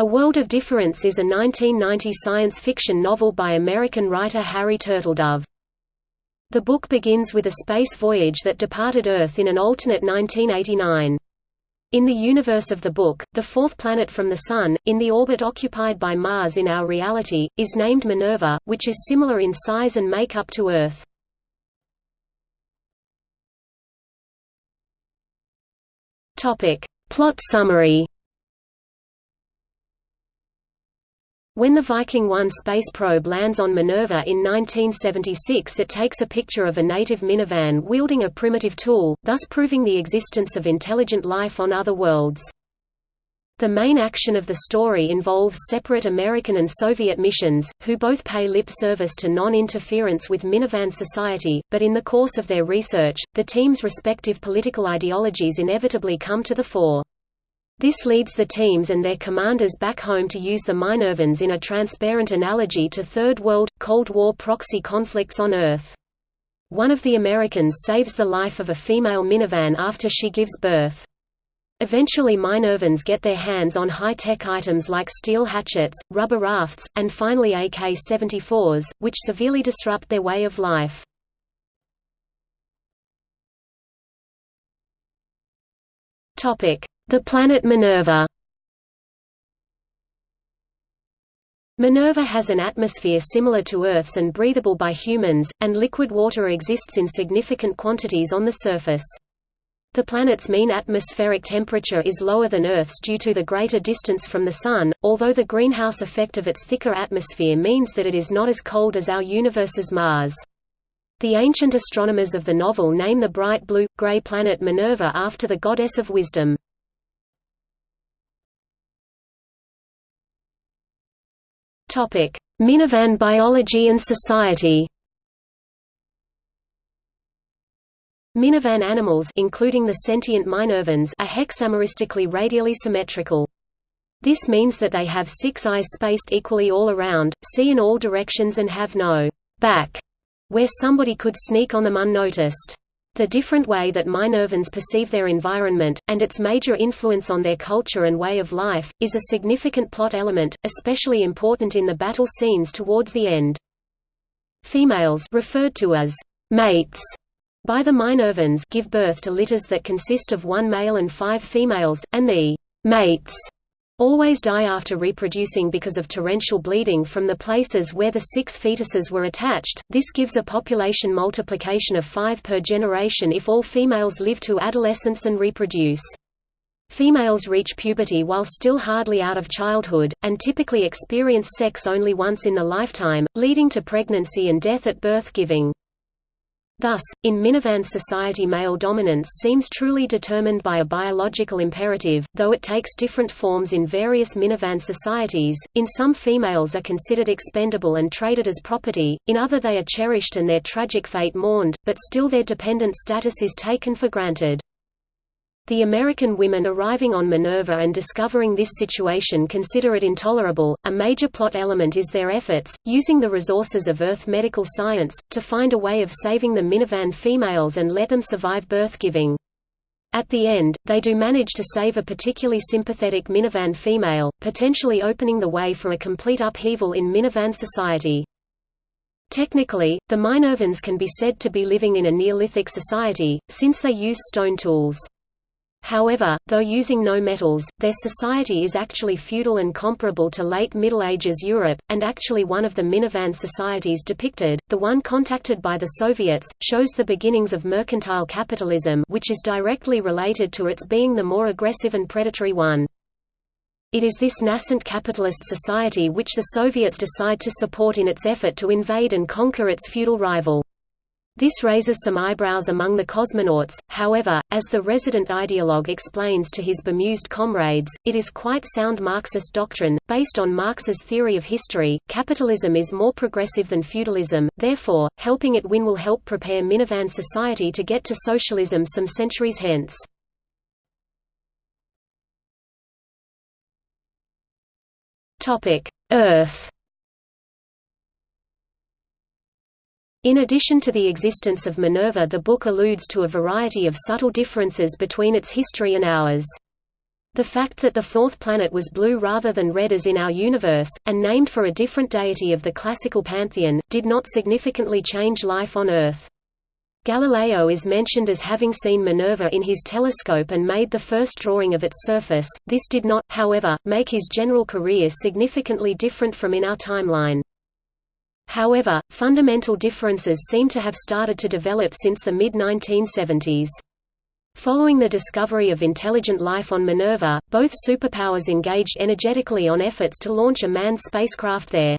A World of Difference is a 1990 science fiction novel by American writer Harry Turtledove. The book begins with a space voyage that departed Earth in an alternate 1989. In the universe of the book, the fourth planet from the Sun, in the orbit occupied by Mars in our reality, is named Minerva, which is similar in size and makeup to Earth. Plot summary When the Viking 1 space probe lands on Minerva in 1976 it takes a picture of a native Minervan wielding a primitive tool, thus proving the existence of intelligent life on other worlds. The main action of the story involves separate American and Soviet missions, who both pay lip service to non-interference with Minervan society, but in the course of their research, the team's respective political ideologies inevitably come to the fore. This leads the teams and their commanders back home to use the Minervans in a transparent analogy to Third World, Cold War proxy conflicts on Earth. One of the Americans saves the life of a female Minervan after she gives birth. Eventually Minervans get their hands on high-tech items like steel hatchets, rubber rafts, and finally AK-74s, which severely disrupt their way of life. Topic: the planet Minerva Minerva has an atmosphere similar to Earth's and breathable by humans, and liquid water exists in significant quantities on the surface. The planet's mean atmospheric temperature is lower than Earth's due to the greater distance from the Sun, although the greenhouse effect of its thicker atmosphere means that it is not as cold as our universe's Mars. The ancient astronomers of the novel name the bright blue, gray planet Minerva after the goddess of wisdom. Topic: Minervan biology and society. Minervan animals including the sentient Minervans are hexameristically radially symmetrical. This means that they have six eyes spaced equally all around, see in all directions and have no «back» where somebody could sneak on them unnoticed. The different way that Minervans perceive their environment, and its major influence on their culture and way of life, is a significant plot element, especially important in the battle scenes towards the end. Females referred to as mates by the Minervans give birth to litters that consist of one male and five females, and the mates always die after reproducing because of torrential bleeding from the places where the six fetuses were attached. This gives a population multiplication of 5 per generation if all females live to adolescence and reproduce. Females reach puberty while still hardly out of childhood, and typically experience sex only once in the lifetime, leading to pregnancy and death at birth giving. Thus, in Minervan society male dominance seems truly determined by a biological imperative, though it takes different forms in various Minervan societies. In some females are considered expendable and traded as property, in other they are cherished and their tragic fate mourned, but still their dependent status is taken for granted. The American women arriving on Minerva and discovering this situation consider it intolerable. A major plot element is their efforts, using the resources of Earth medical science, to find a way of saving the Minervan females and let them survive birth giving. At the end, they do manage to save a particularly sympathetic Minervan female, potentially opening the way for a complete upheaval in Minervan society. Technically, the Minervans can be said to be living in a Neolithic society, since they use stone tools. However, though using no metals, their society is actually feudal and comparable to late Middle Ages Europe, and actually one of the Minervan societies depicted, the one contacted by the Soviets, shows the beginnings of mercantile capitalism which is directly related to its being the more aggressive and predatory one. It is this nascent capitalist society which the Soviets decide to support in its effort to invade and conquer its feudal rival. This raises some eyebrows among the cosmonauts, however, as the resident ideologue explains to his bemused comrades, it is quite sound Marxist doctrine, based on Marx's theory of history. Capitalism is more progressive than feudalism, therefore, helping it win will help prepare Minervan society to get to socialism some centuries hence. Earth In addition to the existence of Minerva the book alludes to a variety of subtle differences between its history and ours. The fact that the fourth planet was blue rather than red as in our universe, and named for a different deity of the classical pantheon, did not significantly change life on Earth. Galileo is mentioned as having seen Minerva in his telescope and made the first drawing of its surface. This did not, however, make his general career significantly different from in our timeline. However, fundamental differences seem to have started to develop since the mid-1970s. Following the discovery of intelligent life on Minerva, both superpowers engaged energetically on efforts to launch a manned spacecraft there.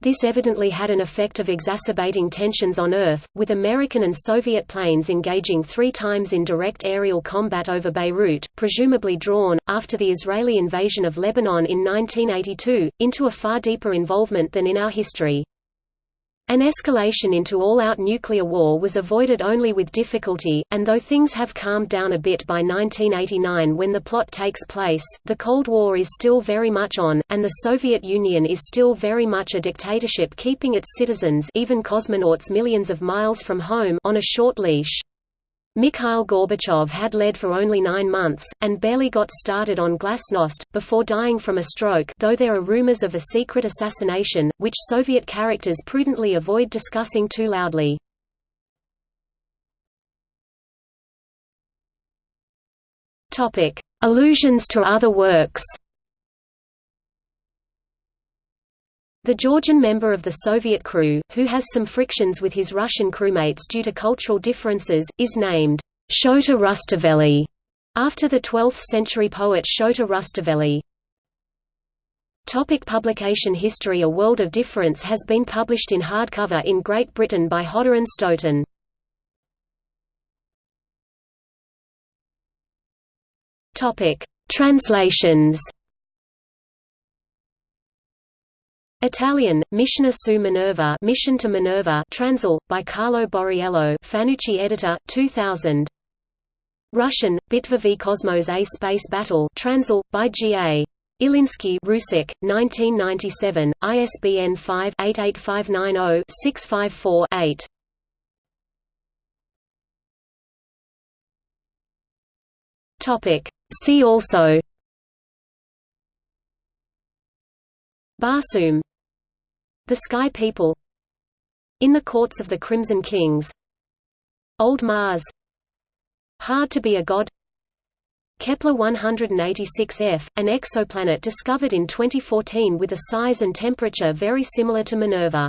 This evidently had an effect of exacerbating tensions on Earth, with American and Soviet planes engaging three times in direct aerial combat over Beirut, presumably drawn, after the Israeli invasion of Lebanon in 1982, into a far deeper involvement than in our history. An escalation into all-out nuclear war was avoided only with difficulty, and though things have calmed down a bit by 1989 when the plot takes place, the Cold War is still very much on, and the Soviet Union is still very much a dictatorship keeping its citizens even cosmonauts millions of miles from home on a short leash. Mikhail Gorbachev had led for only nine months, and barely got started on glasnost, before dying from a stroke though there are rumors of a secret assassination, which Soviet characters prudently avoid discussing too loudly. Allusions to other works The Georgian member of the Soviet crew, who has some frictions with his Russian crewmates due to cultural differences, is named Shota Rustaveli, after the 12th-century poet Shota Rustaveli. Topic publication history A World of Difference has been published in hardcover in Great Britain by Hodder and Stoughton. Translations Italian, Missione su Minerva Mission to Minerva Transl, by Carlo Borriello Fanucci editor, 2000 Russian, Bitva v Cosmos A Space Battle Transl, by G. A. Ilinsky Rusik, 1997, ISBN 5-88590-654-8 See also Barsoom the Sky People In the Courts of the Crimson Kings Old Mars Hard to be a God Kepler 186f, an exoplanet discovered in 2014 with a size and temperature very similar to Minerva